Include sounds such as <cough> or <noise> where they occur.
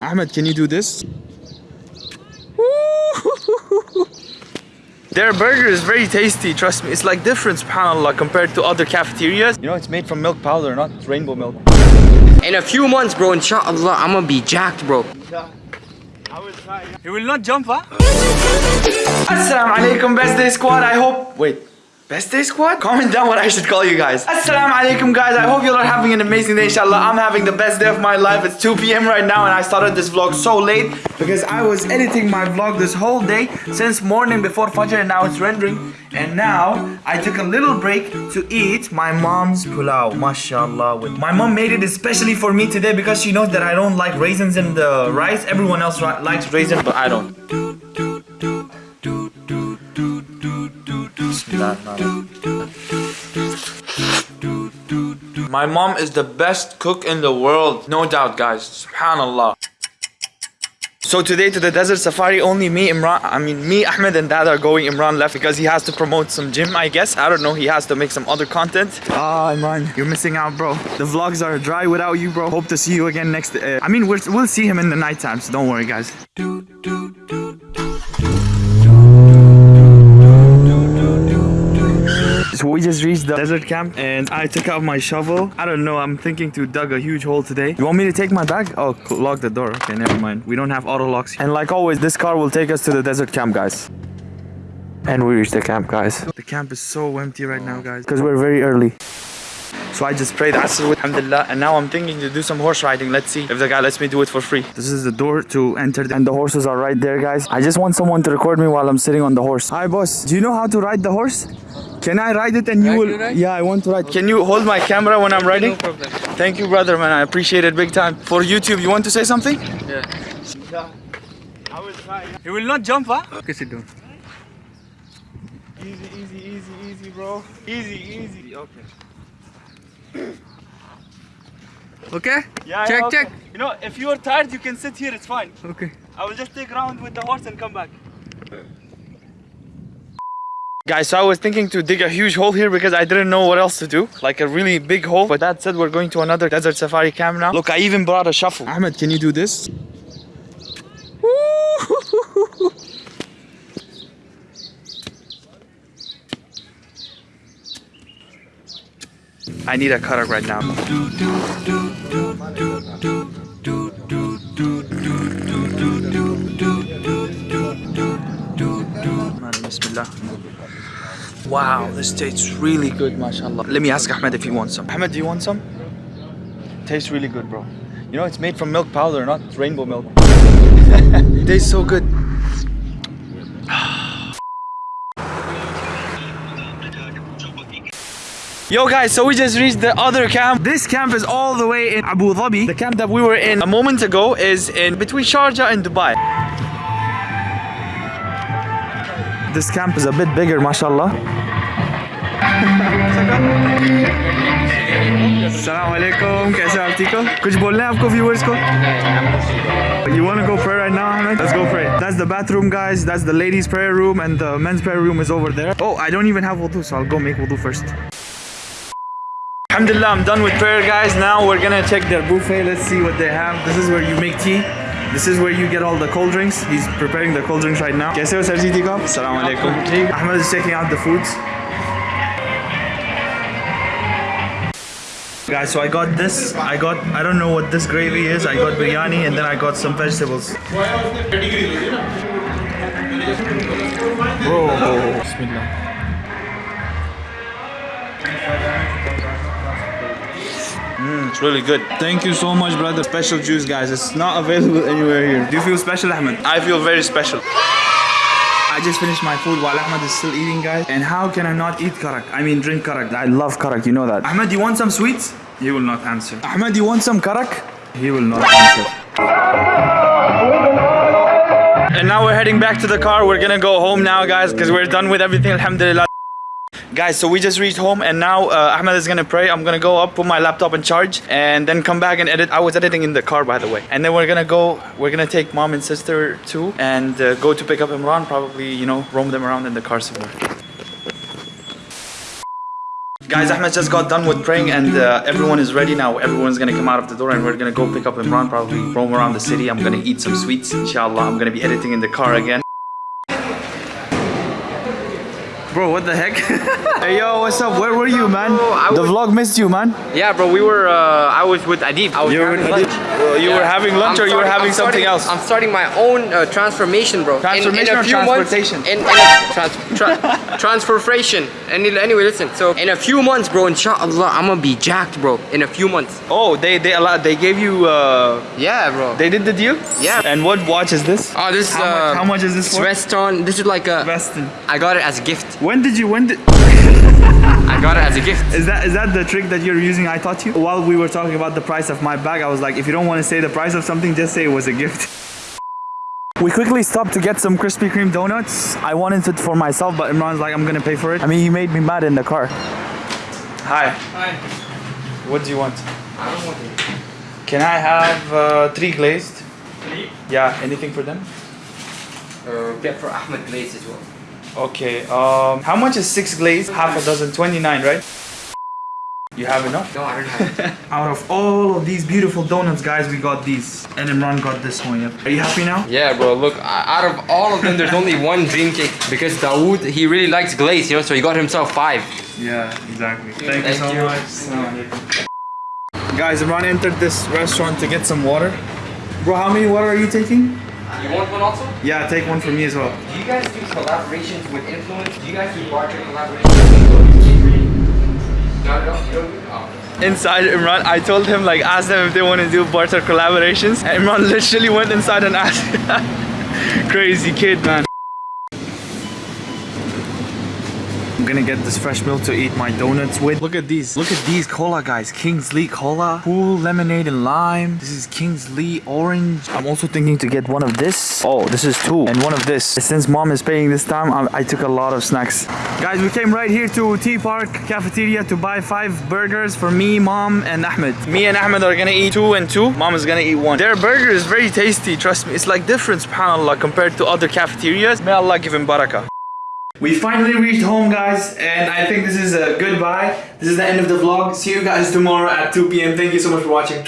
Ahmed, can you do this? <laughs> Their burger is very tasty, trust me. It's like different, subhanAllah, compared to other cafeterias. You know, it's made from milk powder, not rainbow milk. In a few months, bro, inshallah, I'm gonna be jacked, bro. You will not jump, huh? Assalamu alaikum, best day squad. I hope. Wait. Best day squad? Comment down what I should call you guys. Assalamu alaikum guys. I hope you all are having an amazing day inshallah. I'm having the best day of my life. It's 2 p.m. right now and I started this vlog so late because I was editing my vlog this whole day since morning before Fajr and now it's rendering. And now I took a little break to eat my mom's pulao. Mashallah. With my mom made it especially for me today because she knows that I don't like raisins in the rice. Everyone else likes raisins but I don't. My mom is the best cook in the world. No doubt, guys. Subhanallah. So today to the desert safari, only me, Imran, I mean me, Ahmed and Dad are going. Imran left because he has to promote some gym, I guess. I don't know, he has to make some other content. Ah, Imran, you're missing out, bro. The vlogs are dry without you, bro. Hope to see you again next, uh, I mean, we'll see him in the night time, so don't worry, guys. We just reached the desert camp and I took out my shovel. I don't know, I'm thinking to dug a huge hole today. You want me to take my bag? Oh, lock the door. Okay, never mind. We don't have auto locks. And like always, this car will take us to the desert camp, guys. And we reached the camp, guys. The camp is so empty right now, guys. Because we're very early. So I just prayed Asr with Alhamdulillah and now I'm thinking to do some horse riding. Let's see if the guy lets me do it for free. This is the door to enter and the horses are right there guys. I just want someone to record me while I'm sitting on the horse. Hi boss, do you know how to ride the horse? Can I ride it and you will... ride? Yeah, I want to ride. Can you hold my camera when I'm riding? No problem. Thank you brother man, I appreciate it big time. For YouTube, you want to say something? Yeah. You will not jump, huh? Okay, sit down. Easy, easy, easy, easy bro. Easy, easy. Okay. <coughs> Okay? Yeah, check, yeah, okay. check. You know, if you are tired, you can sit here, it's fine. Okay. I will just take round with the horse and come back. Guys, so I was thinking to dig a huge hole here because I didn't know what else to do. Like a really big hole. But that said, we're going to another desert safari camp now. Look, I even brought a shuffle. Ahmed, can you do this? <laughs> I need a cutter right now. Bismillah. Wow, this tastes really good, mashallah. Let me ask Ahmed if he wants some. Ahmed, do you want some? Tastes really good, bro. You know, it's made from milk powder, not rainbow milk. <laughs> tastes so good. <sighs> Yo guys, so we just reached the other camp. This camp is all the way in Abu Dhabi. The camp that we were in a moment ago is in between Sharjah and Dubai. this camp is a bit bigger, mashallah. Assalamu alaikum, kaise aap? Kuch bolna hai aapko viewers ko? You want to go pray right now, Ahmed? Let's go pray. That's the bathroom, guys. That's the ladies' prayer room, and the men's prayer room is over there. Oh, I don't even have wudu, so I'll go make wudu first. Alhamdulillah, I'm done with prayer, guys. Now we're gonna check their buffet. Let's see what they have. This is where you make tea. This is where you get all the cold drinks. He's preparing the cold drinks right now. कैसे हो sir जी ठीक हो? Assalamu alaikum. Ahmed is checking out the foods. Guys, so I got this. I got, I don't know what this gravy is. I got biryani and then I got some vegetables. Bro, Bismillah. Mm, it's really good. Thank you so much, brother. Special juice, guys. It's not available anywhere here. Do you feel special, Ahmed? I feel very special. I just finished my food while Ahmed is still eating, guys. And how can I not eat karak? I mean, drink karak. I love karak, you know that. Ahmed, you want some sweets? He will not answer. Ahmed, you want some karak? He will not answer. And now we're heading back to the car. We're gonna go home now, guys, because we're done with everything, alhamdulillah. Guys, so we just reached home and now uh, Ahmed is gonna pray. I'm gonna go up, put my laptop in charge, and then come back and edit. I was editing in the car, by the way. And then we're gonna go, we're gonna take mom and sister too, and uh, go to pick up Imran. Probably, you know, roam them around in the car somewhere. Guys, Ahmed just got done with praying and uh, everyone is ready now. Everyone's gonna come out of the door and we're gonna go pick up Imran, probably roam around the city. I'm gonna eat some sweets, inshallah. I'm gonna be editing in the car again. Bro, what the heck? <laughs> hey yo, what's up? Where were you, man? I the was- vlog missed you, man. Yeah, bro, we were, uh, I was with Adib. I was You were, having lunch. you were having lunch I'm or you were having I'm something starting- else? I'm starting my own uh, transformation, bro. In- Transformation in, a or few transportation? Months, in, in a trans, tra- <laughs> transformation. Any, anyway, listen. So in a few months, bro, inshallah, I'm gonna be jacked, bro. In a few months. Oh, they they allowed, they gave you uh, Yeah, bro. they did the deal? Yeah. And what watch is this? oh, this is How much- uh, how much is this for? Weston. This is like a. Weston. I got it as a gift. When did you when did I got it as a gift. Is that is that the trick that you're using I taught you? While we were talking about the price of my bag, I was like, if you don't want to say the price of something, just say it was a gift. <laughs> We quickly stopped to get some Krispy Kreme donuts. I wanted it for myself, but Imran's like, I'm gonna pay for it. I mean, he made me mad in the car. Hi. Hi. What do you want? I don't want it. Can I have uh, three glazed? Three. Yeah. Anything for them? Uh, get for Ahmed glazed as well. Okay. Um, how much is six glaze? Half a dozen, 29, right? You have enough? No, I don't have. <laughs> Out of all of these beautiful donuts, guys, we got these. And Imran got this one, yep. Are you happy now? Yeah, bro. Look, out of all of them, there's only one dream cake because Dawood he really likes glaze, you know, so he got himself five. Yeah, exactly. Thank, Thank you so you. much. Guys, Imran entered this restaurant to get some water. Bro, how many water are you taking? You want one also? Yeah, take one for me as well. Do you guys do collaborations with influence? Do you guys do barter collaborations? No, no, you don't do oh. Inside Imran, I told him like ask them if they want to do barter collaborations. And Imran <laughs> literally went inside and asked. <laughs> Crazy kid, man. I'm gonna get this fresh milk to eat my donuts with. Look at these. Look at these cola, guys. Kingsley cola. Cool lemonade and lime. This is Kingsley orange. I'm also thinking to get one of this. Oh, this is two. And one of this. Since mom is paying this time, I, I took a lot of snacks. Guys, we came right here to Tea Park Cafeteria to buy five burgers for me, mom, and Ahmed. Me and Ahmed are gonna eat two and two. Mom is gonna eat one. Their burger is very tasty, trust me. It's like different, subhanAllah, compared to other cafeterias. May Allah give him barakah. We finally reached home guys and I think this is a goodbye. This is the end of the vlog. See you guys tomorrow at 2 p.m. Thank you so much for watching.